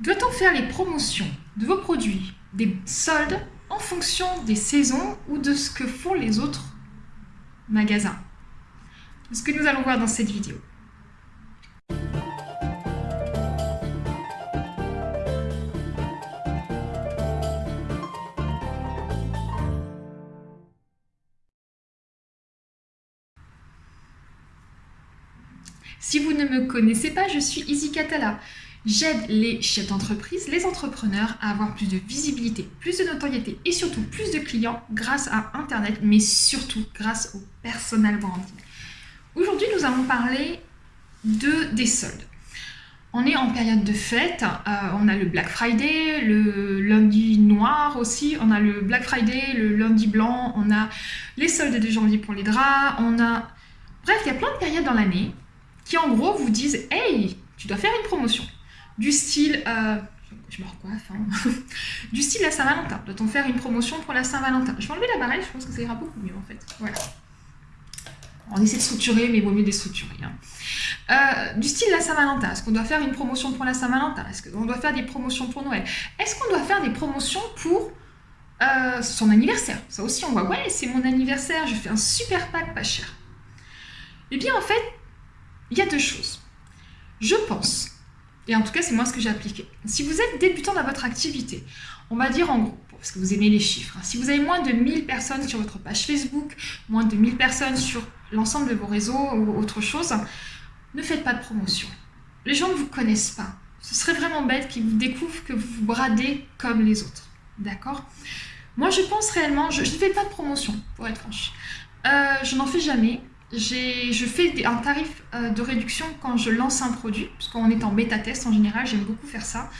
Doit-on faire les promotions de vos produits, des soldes, en fonction des saisons ou de ce que font les autres magasins? Ce que nous allons voir dans cette vidéo. Si vous ne me connaissez pas, je suis Izzy Catala. J'aide les chefs d'entreprise, les entrepreneurs à avoir plus de visibilité, plus de notoriété et surtout plus de clients grâce à Internet, mais surtout grâce au personal branding. Aujourd'hui, nous allons parler de, des soldes. On est en période de fête, euh, on a le Black Friday, le lundi noir aussi, on a le Black Friday, le lundi blanc, on a les soldes de janvier pour les draps, on a... Bref, il y a plein de périodes dans l'année qui en gros vous disent « Hey, tu dois faire une promotion » du style, euh, je me recoiffe, hein. du style la Saint-Valentin. Doit-on faire une promotion pour la Saint-Valentin Je vais enlever la je pense que ça ira beaucoup mieux en fait. On essaie de structurer, mais il vaut mieux déstructurer. Hein. Euh, du style la Saint-Valentin, est-ce qu'on doit faire une promotion pour la Saint-Valentin? Est-ce qu'on doit faire des promotions pour Noël? Est-ce qu'on doit faire des promotions pour euh, son anniversaire? Ça aussi, on voit, ouais, c'est mon anniversaire, je fais un super pack pas cher. Eh bien, en fait, il y a deux choses. Je pense et en tout cas, c'est moi ce que j'ai appliqué. Si vous êtes débutant dans votre activité, on va dire en gros, parce que vous aimez les chiffres, hein, si vous avez moins de 1000 personnes sur votre page Facebook, moins de 1000 personnes sur l'ensemble de vos réseaux ou autre chose, ne faites pas de promotion. Les gens ne vous connaissent pas. Ce serait vraiment bête qu'ils vous découvrent que vous vous bradez comme les autres. D'accord? Moi, je pense réellement, je ne fais pas de promotion, pour être franche. Euh, je n'en fais jamais je fais un tarif euh, de réduction quand je lance un produit, puisqu'on est en bêta-test en général, j'aime beaucoup faire ça.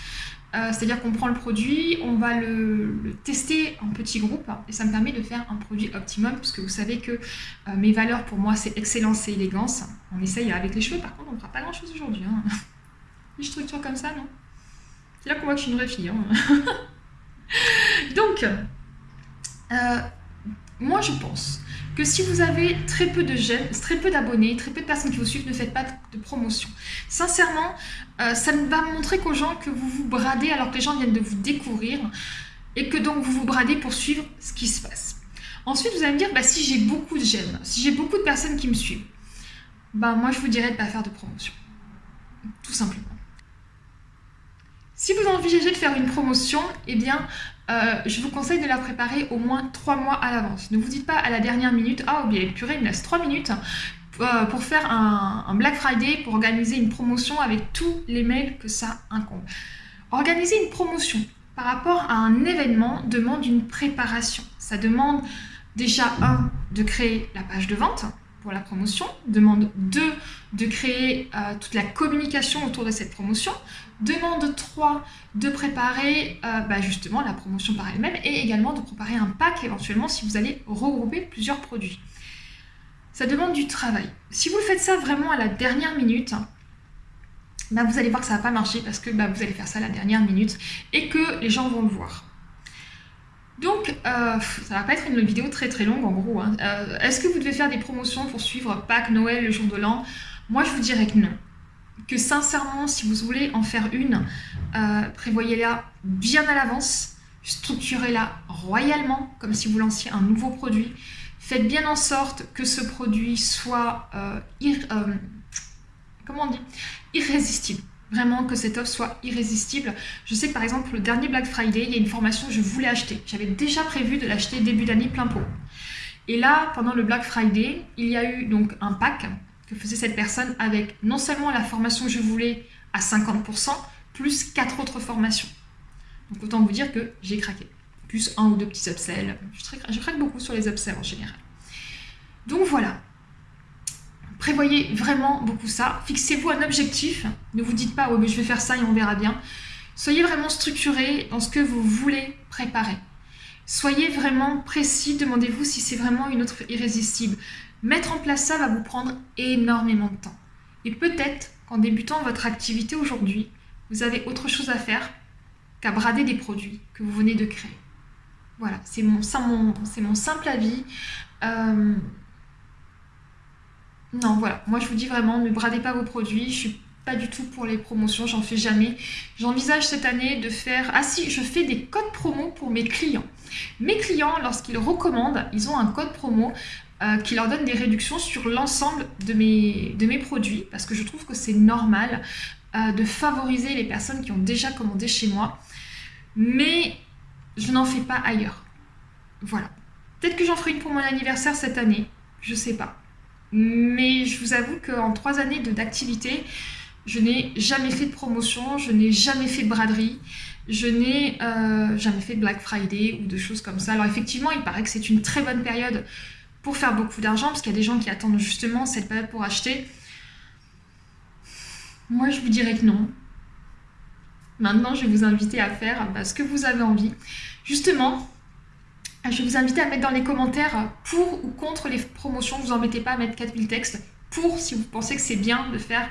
Euh, c'est-à-dire qu'on prend le produit, on va le, tester en petits groupes, et ça me permet de faire un produit optimum, puisque vous savez que euh, mes valeurs pour moi, c'est excellence et élégance. On essaye avec les cheveux, par contre, on ne fera pas grand-chose aujourd'hui. Hein. Une structure comme ça, non? C'est là qu'on voit que je suis une vraie fille. Hein. Donc, moi je pense que si vous avez très peu de jeunes, très peu d'abonnés, très peu de personnes qui vous suivent, ne faites pas de promotion. Sincèrement, euh, ça va montrer qu'aux gens que vous vous bradez alors que les gens viennent de vous découvrir et que donc vous vous bradez pour suivre ce qui se passe. Ensuite, vous allez me dire, bah, si j'ai beaucoup de j'aime, si j'ai beaucoup de personnes qui me suivent, bah, moi je vous dirais de ne pas faire de promotion. Tout simplement. Si vous envisagez de faire une promotion, eh bien, euh, je vous conseille de la préparer au moins 3 mois à l'avance. Ne vous dites pas à la dernière minute, ah oh, bien purée, il me laisse 3 minutes euh, pour faire un, Black Friday, pour organiser une promotion avec tous les mails que ça incombe. Organiser une promotion par rapport à un événement demande une préparation. Ça demande déjà, un, de créer la page de vente, la promotion, demande 2 de créer euh, toute la communication autour de cette promotion, demande 3 de préparer euh, bah, justement la promotion par elle-même et également de préparer un pack éventuellement si vous allez regrouper plusieurs produits. Ça demande du travail. Si vous faites ça vraiment à la dernière minute, bah, vous allez voir que ça ne va pas marcher parce que bah, vous allez faire ça à la dernière minute et que les gens vont le voir. Donc, euh, ça va pas être une vidéo très très longue en gros. Hein. Euh, est-ce que vous devez faire des promotions pour suivre Pâques, Noël, le jour de l'an? Moi, je vous dirais que non. Que sincèrement, si vous voulez en faire une, euh, prévoyez-la bien à l'avance, structurez-la royalement, comme si vous lanciez un nouveau produit. Faites bien en sorte que ce produit soit dit? Irrésistible vraiment que cette offre soit irrésistible. Je sais que par exemple, le dernier Black Friday, il y a une formation que je voulais acheter. J'avais déjà prévu de l'acheter début d'année plein pot. Et là, pendant le Black Friday, il y a eu donc un pack que faisait cette personne avec non seulement la formation que je voulais à 50%, plus quatre autres formations. Donc autant vous dire que j'ai craqué. Plus un ou deux petits upsells. Je, craque beaucoup sur les upsells en général. Donc voilà, Prévoyez vraiment beaucoup ça. Fixez-vous un objectif. Ne vous dites pas, oh, mais je vais faire ça et on verra bien. Soyez vraiment structuré dans ce que vous voulez préparer. Soyez vraiment précis. Demandez-vous si c'est vraiment une autre irrésistible. Mettre en place ça va vous prendre énormément de temps. Et peut-être qu'en débutant votre activité aujourd'hui, vous avez autre chose à faire qu'à brader des produits que vous venez de créer. Voilà, c'est mon simple avis. Euh, non, voilà. Moi, je vous dis vraiment, ne bradez pas vos produits. Je suis pas du tout pour les promotions, j'en fais jamais. J'envisage cette année de faire... Ah si, je fais des codes promo pour mes clients. Mes clients, lorsqu'ils recommandent, ils ont un code promo euh, qui leur donne des réductions sur l'ensemble de mes, produits, parce que je trouve que c'est normal euh, de favoriser les personnes qui ont déjà commandé chez moi, mais je n'en fais pas ailleurs. Voilà. Peut-être que j'en ferai une pour mon anniversaire cette année, je sais pas. Mais je vous avoue qu'en trois années d'activité, je n'ai jamais fait de promotion, je n'ai jamais fait de braderie, je n'ai euh, jamais fait de Black Friday ou de choses comme ça. Alors effectivement, il paraît que c'est une très bonne période pour faire beaucoup d'argent, parce qu'il y a des gens qui attendent justement cette période pour acheter. Moi, je vous dirais que non. Maintenant, je vais vous inviter à faire bah, ce que vous avez envie. Justement, je vous inviter à mettre dans les commentaires pour ou contre les promotions. Vous embêtez pas à mettre 4000 textes pour si vous pensez que c'est bien de faire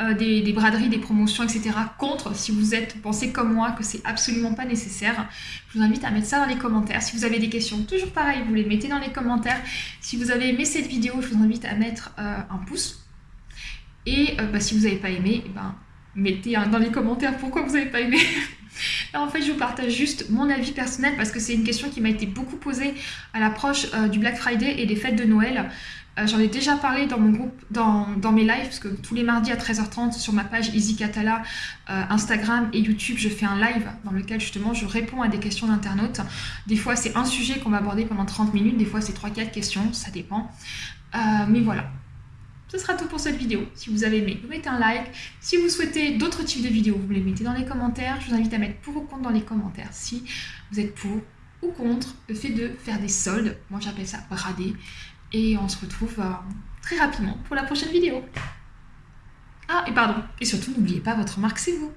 euh, des, braderies, des promotions, etc. Contre si vous êtes pensez comme moi que c'est absolument pas nécessaire. Je vous invite à mettre ça dans les commentaires. Si vous avez des questions, toujours pareil, vous les mettez dans les commentaires. Si vous avez aimé cette vidéo, je vous invite à mettre euh, un pouce. Et euh, bah, si vous n'avez pas aimé, eh ben, mettez dans les commentaires pourquoi vous n'avez pas aimé. en fait, je vous partage juste mon avis personnel parce que c'est une question qui m'a été beaucoup posée à l'approche du Black Friday et des fêtes de Noël. Euh, j'en ai déjà parlé dans mon groupe, dans, mes lives, parce que tous les mardis à 13h30 sur ma page Easy Catala, euh, Instagram et YouTube, je fais un live dans lequel justement je réponds à des questions d'internautes. Des fois c'est un sujet qu'on va aborder pendant 30 minutes, des fois c'est 3-4 questions, ça dépend. Euh, mais voilà, ce sera tout pour cette vidéo. Si vous avez aimé, vous mettez un like. Si vous souhaitez d'autres types de vidéos, vous les mettez dans les commentaires. Je vous invite à mettre pour ou contre dans les commentaires si vous êtes pour ou contre le fait de faire des soldes. Moi j'appelle ça brader. Et on se retrouve euh, très rapidement pour la prochaine vidéo. Ah, et pardon, et surtout n'oubliez pas, votre marque c'est vous.